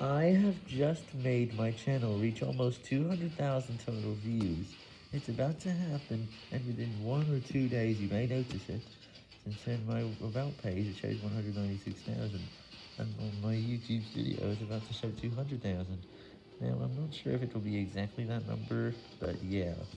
I have just made my channel reach almost 200,000 total views. It's about to happen, and within one or two days you may notice it, since in my About page it shows 196,000, and on my YouTube studio it's about to show 200,000. Now I'm not sure if it will be exactly that number, but yeah.